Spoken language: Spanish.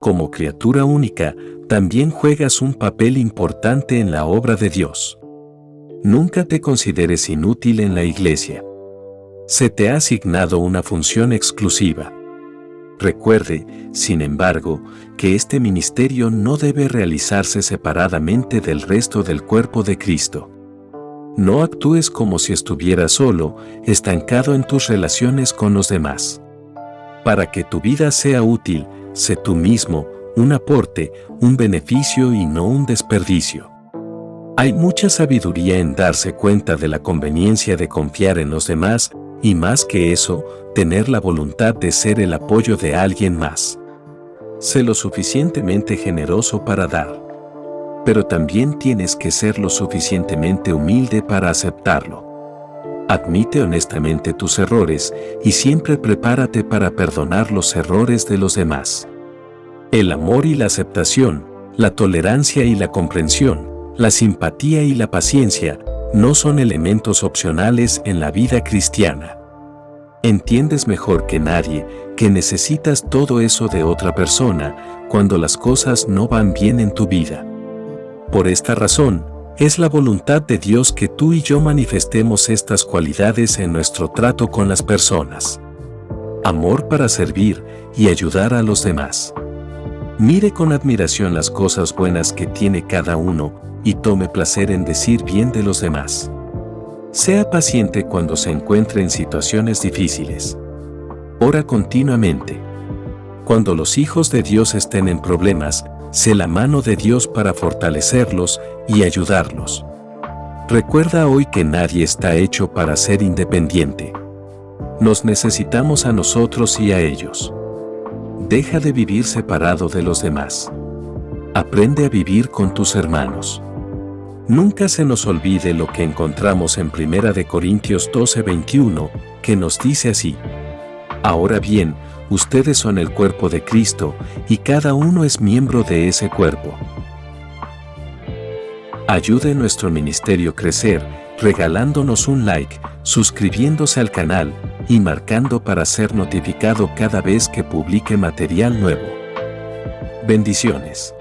Como criatura única, también juegas un papel importante en la obra de Dios. Nunca te consideres inútil en la iglesia. Se te ha asignado una función exclusiva. Recuerde, sin embargo, que este ministerio no debe realizarse separadamente del resto del cuerpo de Cristo. No actúes como si estuvieras solo, estancado en tus relaciones con los demás. Para que tu vida sea útil, sé tú mismo, un aporte, un beneficio y no un desperdicio. Hay mucha sabiduría en darse cuenta de la conveniencia de confiar en los demás y más que eso, tener la voluntad de ser el apoyo de alguien más. Sé lo suficientemente generoso para dar. Pero también tienes que ser lo suficientemente humilde para aceptarlo. Admite honestamente tus errores y siempre prepárate para perdonar los errores de los demás. El amor y la aceptación, la tolerancia y la comprensión, la simpatía y la paciencia no son elementos opcionales en la vida cristiana. Entiendes mejor que nadie que necesitas todo eso de otra persona cuando las cosas no van bien en tu vida. Por esta razón, es la voluntad de Dios que tú y yo manifestemos estas cualidades en nuestro trato con las personas. Amor para servir y ayudar a los demás. Mire con admiración las cosas buenas que tiene cada uno y tome placer en decir bien de los demás. Sea paciente cuando se encuentre en situaciones difíciles. Ora continuamente. Cuando los hijos de Dios estén en problemas, sé la mano de Dios para fortalecerlos y ayudarlos. Recuerda hoy que nadie está hecho para ser independiente. Nos necesitamos a nosotros y a ellos. Deja de vivir separado de los demás. Aprende a vivir con tus hermanos. Nunca se nos olvide lo que encontramos en 1 Corintios 12:21, que nos dice así. Ahora bien, ustedes son el cuerpo de Cristo y cada uno es miembro de ese cuerpo. Ayude nuestro ministerio crecer regalándonos un like, suscribiéndose al canal y marcando para ser notificado cada vez que publique material nuevo. Bendiciones.